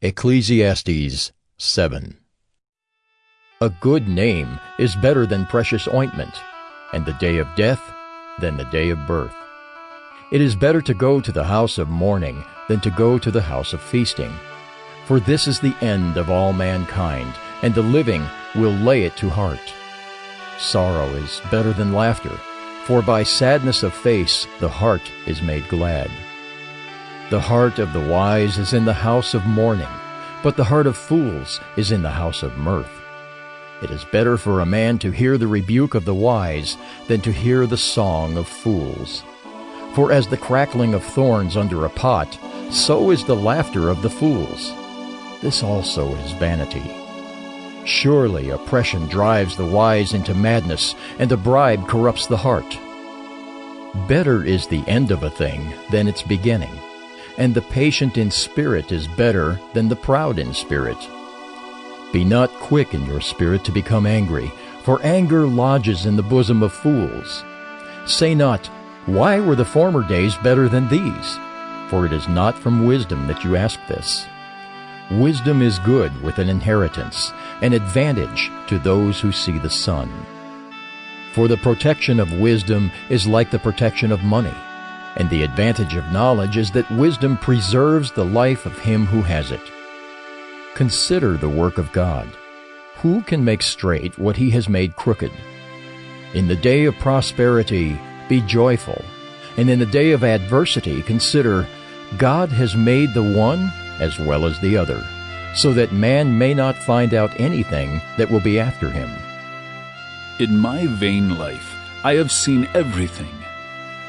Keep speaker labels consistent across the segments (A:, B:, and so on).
A: Ecclesiastes 7 A good name is better than precious ointment, and the day of death than the day of birth. It is better to go to the house of mourning than to go to the house of feasting. For this is the end of all mankind, and the living will lay it to heart. Sorrow is better than laughter, for by sadness of face the heart is made glad. The heart of the wise is in the house of mourning, but the heart of fools is in the house of mirth. It is better for a man to hear the rebuke of the wise than to hear the song of fools. For as the crackling of thorns under a pot, so is the laughter of the fools. This also is vanity. Surely oppression drives the wise into madness, and a bribe corrupts the heart. Better is the end of a thing than its beginning and the patient in spirit is better than the proud in spirit. Be not quick in your spirit to become angry, for anger lodges in the bosom of fools. Say not, Why were the former days better than these? For it is not from wisdom that you ask this. Wisdom is good with an inheritance, an advantage to those who see the sun. For the protection of wisdom is like the protection of money and the advantage of knowledge is that wisdom preserves the life of him who has it. Consider the work of God. Who can make straight what he has made crooked? In the day of prosperity, be joyful, and in the day of adversity, consider God has made the one as well as the other, so that man may not find out anything that will be after him.
B: In my vain life, I have seen everything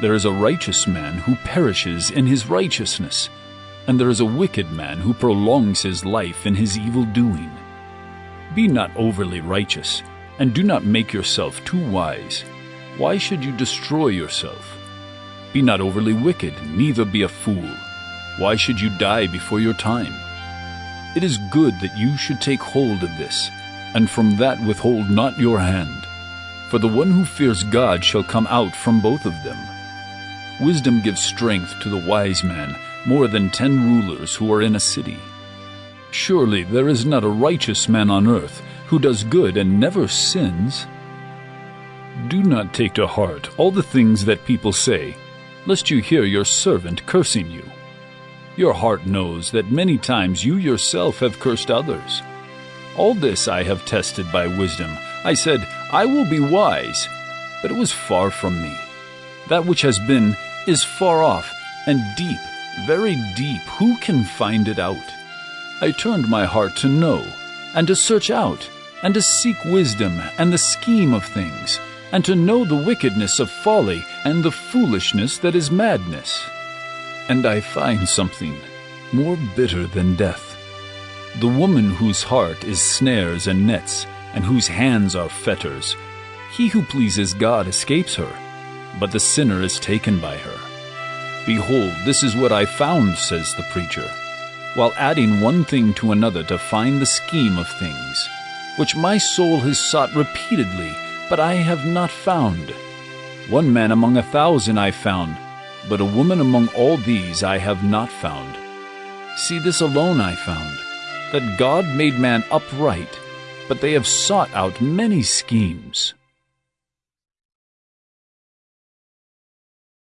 B: there is a righteous man who perishes in his righteousness, and there is a wicked man who prolongs his life in his evil doing. Be not overly righteous, and do not make yourself too wise. Why should you destroy yourself? Be not overly wicked, neither be a fool. Why should you die before your time? It is good that you should take hold of this, and from that withhold not your hand. For the one who fears God shall come out from both of them. Wisdom gives strength to the wise man more than ten rulers who are in a city. Surely there is not a righteous man on earth who does good and never sins. Do not take to heart all the things that people say, lest you hear your servant cursing you. Your heart knows that many times you yourself have cursed others. All this I have tested by wisdom. I said, I will be wise, but it was far from me. That which has been is far off and deep, very deep. Who can find it out? I turned my heart to know, and to search out, and to seek wisdom and the scheme of things, and to know the wickedness of folly and the foolishness that is madness. And I find something more bitter than death. The woman whose heart is snares and nets, and whose hands are fetters. He who pleases God escapes her but the sinner is taken by her. Behold, this is what I found, says the preacher, while adding one thing to another to find the scheme of things, which my soul has sought repeatedly, but I have not found. One man among a thousand I found, but a woman among all these I have not found. See, this alone I found, that God made man upright, but they have sought out many schemes.